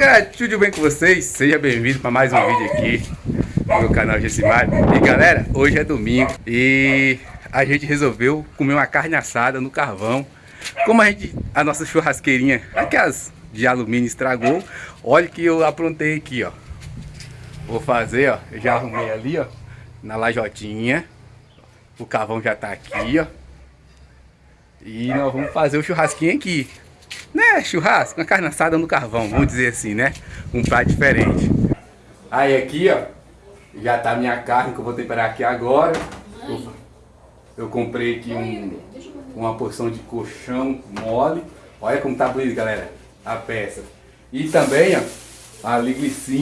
galera, tudo bem com vocês? Seja bem-vindo para mais um vídeo aqui no meu canal Gessimar E galera, hoje é domingo e a gente resolveu comer uma carne assada no carvão. Como a gente, a nossa churrasqueirinha, aquelas de alumínio estragou Olha que eu aprontei aqui, ó. Vou fazer, ó, já arrumei ali, ó Na lajotinha. O carvão já tá aqui, ó. E nós vamos fazer o churrasquinho aqui né, churrasco, uma carne assada no carvão, vamos dizer assim, né? Um prato diferente. Aí aqui, ó, já tá minha carne que eu vou temperar aqui agora. Eu, eu comprei aqui um, uma porção de colchão mole. Olha como tá bonito, galera, a peça. E também, ó, a linguiça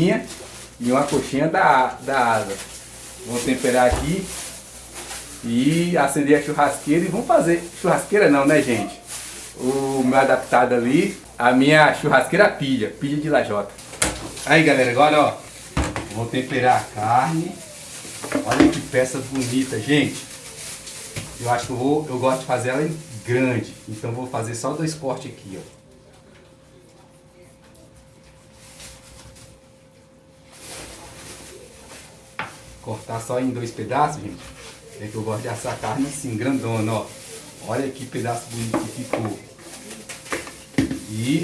e uma coxinha da, da asa. Vou temperar aqui e acender a churrasqueira e vamos fazer. Churrasqueira não, né, gente? O meu adaptado ali, a minha churrasqueira pilha, pilha de lajota. Aí galera, agora ó, vou temperar a carne. Olha que peça bonita, gente. Eu acho que eu, vou, eu gosto de fazer ela grande, então vou fazer só dois cortes aqui, ó. Cortar só em dois pedaços, gente. É que eu gosto de assar carne assim, grandona, ó. Olha que pedaço bonito que ficou. E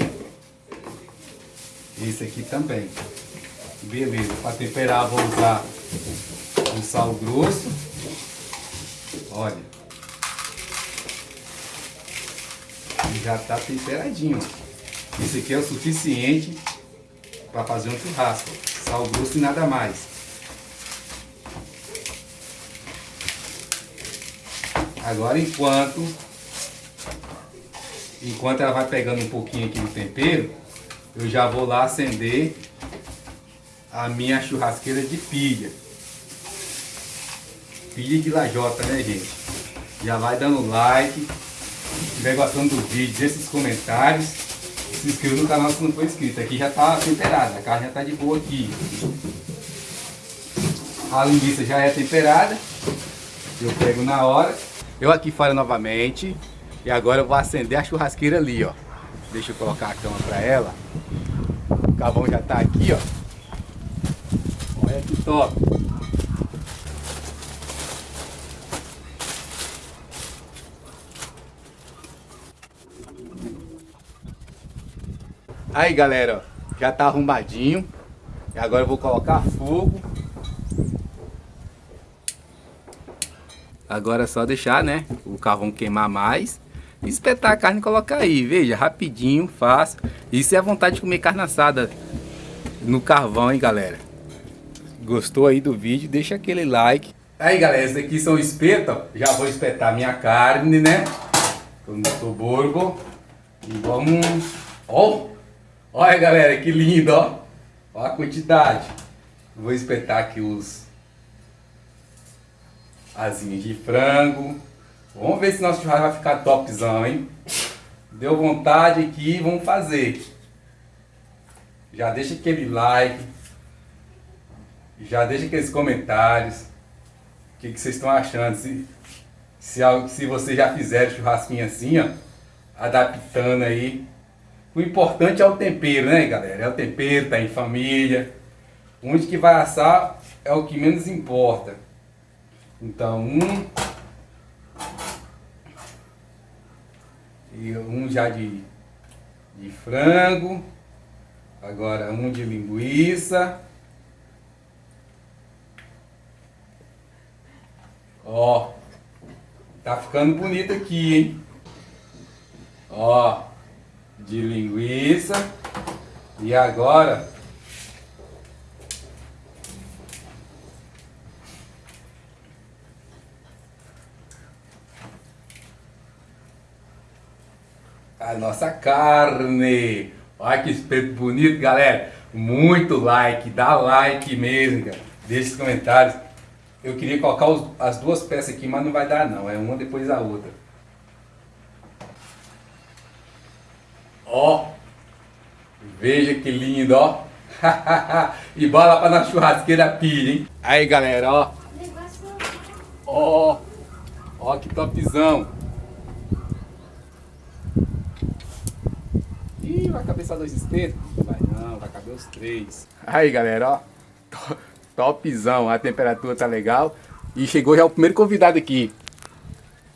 esse aqui também. Beleza, para temperar vou usar um sal grosso. Olha. Já está temperadinho. Esse aqui é o suficiente para fazer um churrasco. Sal grosso e nada mais. Agora enquanto enquanto ela vai pegando um pouquinho aqui no tempero, eu já vou lá acender a minha churrasqueira de pilha. Pilha de lajota, né gente? Já vai dando like, se estiver gostando do vídeo, deixe os comentários. Se inscreva no canal se não for inscrito. Aqui já está temperada, a carne já está de boa aqui. A linguiça já é temperada. Eu pego na hora. Eu aqui fora novamente. E agora eu vou acender a churrasqueira ali, ó. Deixa eu colocar a cama pra ela. O carvão já tá aqui, ó. Olha que top. Aí, galera, já tá arrumadinho. E agora eu vou colocar fogo. Agora é só deixar, né, o carvão queimar mais espetar a carne e colocar aí. Veja, rapidinho, fácil. Isso é a vontade de comer carne assada no carvão, hein, galera? Gostou aí do vídeo? Deixa aquele like. Aí, galera, esse aqui são espetos. Já vou espetar minha carne, né? Com o borgo. E vamos... Ó! Olha, galera, que lindo, ó. Olha a quantidade. Vou espetar aqui os... Asinhas de frango. Vamos ver se nosso churrasco vai ficar topzão, hein? Deu vontade aqui, vamos fazer. Já deixa aquele like. Já deixa aqueles comentários. O que, que vocês estão achando? Se, se, se vocês já fizeram churrasquinho assim, ó. Adaptando aí. O importante é o tempero, né, galera? É o tempero, tá em família. Onde que vai assar é o que menos importa. Então, um E um já de, de frango. Agora um de linguiça. Ó, tá ficando bonito aqui, hein? Ó, de linguiça. E agora a nossa carne. Olha que espeto bonito, galera. Muito like, dá like mesmo, cara. Deixa os comentários. Eu queria colocar os, as duas peças aqui, mas não vai dar não. É uma depois da outra. Ó. Veja que lindo, ó. e bola para na churrasqueira pilha, hein? Aí, galera, ó. Ó. Ó que topzão. Ih, vai cabeçar dois espetos? Vai não. pra caber os três. Aí, galera, ó. Topzão, a temperatura tá legal. E chegou já o primeiro convidado aqui.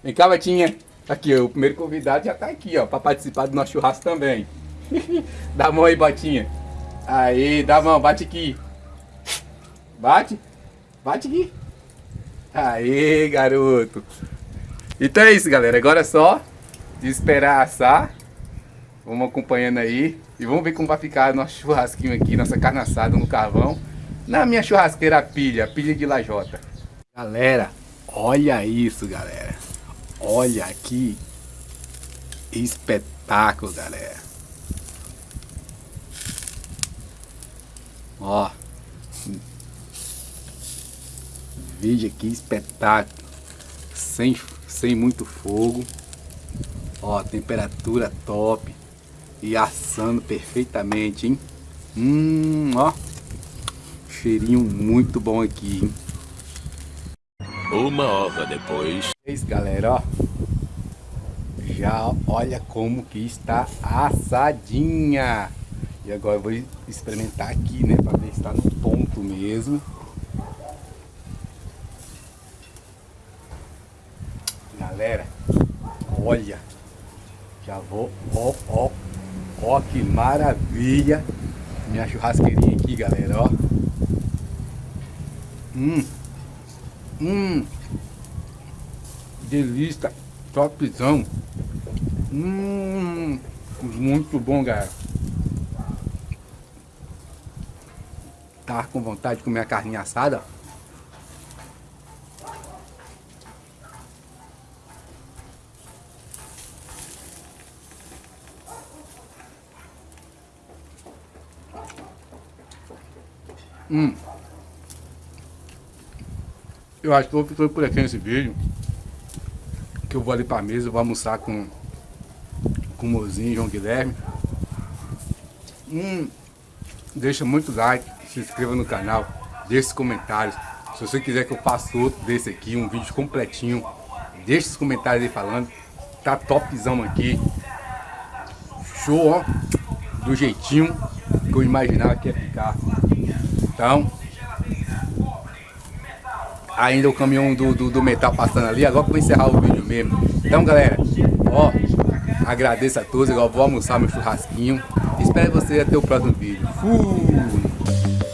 Vem cá, Batinha. Aqui, o primeiro convidado já tá aqui, ó, pra participar do nosso churrasco também. dá a mão aí, Batinha. Aí, dá a mão, bate aqui. Bate. Bate aqui. Aí, garoto. Então é isso, galera. Agora é só esperar assar. Vamos acompanhando aí. E vamos ver como vai ficar nosso churrasquinho aqui, nossa carne assada no carvão. Na minha churrasqueira pilha, pilha de lajota. Galera, olha isso, galera. Olha aqui. Espetáculo, galera. Ó. Veja que espetáculo. Sem, sem muito fogo. Ó, temperatura top. E assando perfeitamente, hein? Hum, ó. Cheirinho muito bom aqui, hein? Uma hora depois. Isso, galera, ó. Já olha como que está assadinha. E agora eu vou experimentar aqui, né? Pra ver se está no ponto mesmo. Galera, olha. Já vou, ó, ó. Ó que maravilha. Minha churrasqueirinha aqui, galera, ó. Hum. Hum. Delícia. Topzão. Hum. Muito bom, galera. Tá com vontade de comer a carninha assada? Hum. Eu acho que vou ficar por aqui nesse vídeo. Que eu vou ali pra mesa, vou almoçar com, com o mozinho, João Guilherme. Hum, deixa muito like, se inscreva no canal, deixe comentários. Se você quiser que eu faça outro desse aqui, um vídeo completinho, deixe os comentários aí falando. Tá topzão aqui. Show, ó. Do jeitinho que eu imaginava que ia ficar. Então, ainda o caminhão do, do, do metal passando ali, agora que vou encerrar o vídeo mesmo. Então galera, ó, agradeço a todos, agora vou almoçar meu churrasquinho. Espero você até o próximo vídeo. Fui!